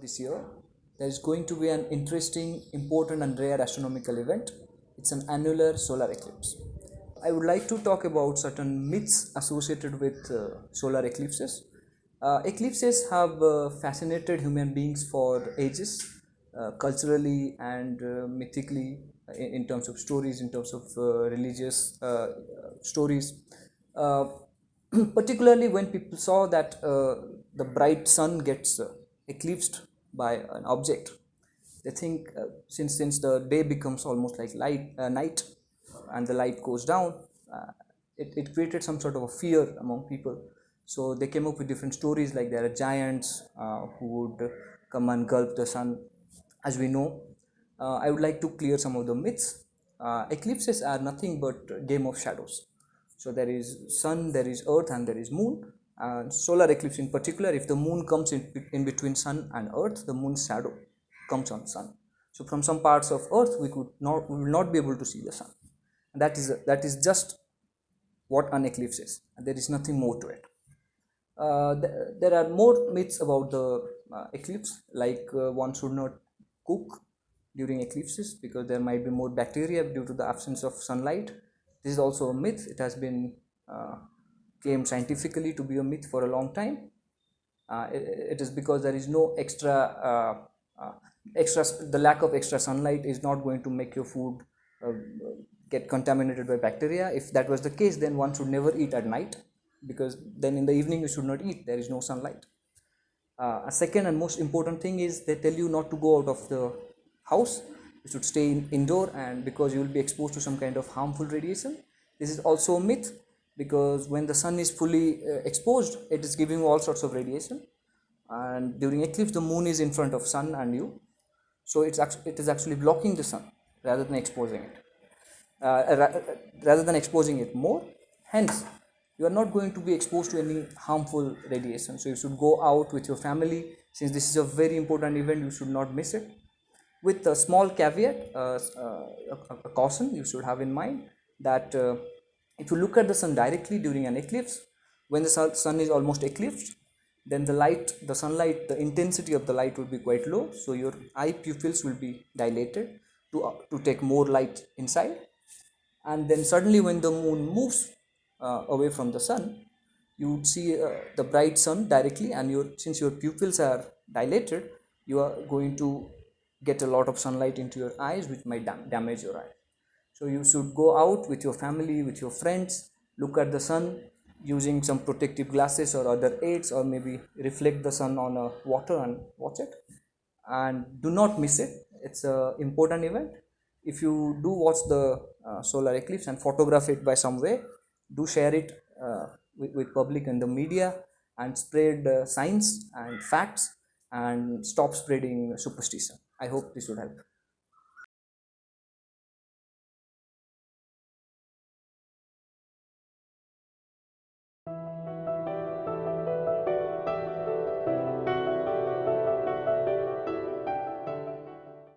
this year, there is going to be an interesting, important, and rare astronomical event. It's an annular solar eclipse. I would like to talk about certain myths associated with uh, solar eclipses. Uh, eclipses have uh, fascinated human beings for ages, uh, culturally and uh, mythically, in, in, terms of stories, in terms of uh, religious stories. particularly when people saw that the bright sun gets eclipsed by an object. They think uh, since since the day becomes almost like light uh, night and the light goes down uh, it, it created some sort of a fear among people. So they came up with different stories like there are giants uh, who would come and gulp the sun. As we know uh, i would like to clear some of the myths. Eclipses are nothing but game of shadows. So there is sun there is earth and there is moon and solar eclipse in particular if the moon comes in, in between sun and earth the moon's shadow comes on sun. So from some parts of earth we could not we will not be able to see the sun. And that is that is just what an eclipse is. And there is nothing more to it. Uh, th there are more myths about the uh, eclipse like uh, one should not cook during eclipses because there might be more bacteria due to the absence of sunlight. This is also a myth. It has been claimed scientifically to be a myth for a long time. Uh, it, it is because there is no extra uh, uh, extra the lack of extra sunlight is not going to make your food uh, get contaminated by bacteria. If that was the case then one should never eat at night because then in the evening you should not eat. There is no sunlight. Uh, a second and most important thing is they tell you not to go out of the house. You should stay in, indoor and because you will be exposed to some kind of harmful radiation. This is also a myth because when the sun is fully uh, exposed it is giving all sorts of radiation. And during eclipse the moon is in front of sun and you. So it's it is actually blocking the sun rather than exposing it. Uh, rather than exposing it more. Hence you are not going to be exposed to any harmful radiation. So you should go out with your family. Since this is a very important event you should not miss it. With a small caveat uh, uh, a, a, caution you should have in mind that uh, if you look at the sun directly during an eclipse when the sun is almost eclipsed then the light the sunlight the intensity of the light will be quite low. So your eye pupils will be dilated to uh, to take more light inside. And then suddenly when the moon moves uh, away from the sun you would see uh, the bright sun directly and your since your pupils are dilated you are going to get a lot of sunlight into your eyes which might dam damage your eye so you should go out with your family with your friends look at the sun using some protective glasses or other aids or maybe reflect the sun on a water and watch it. And do not miss it. It's a important event. If you do watch the uh, solar eclipse and photograph it by some way do share it uh, with, with, public and the media and spread uh, science and facts and stop spreading superstition. I hope this would help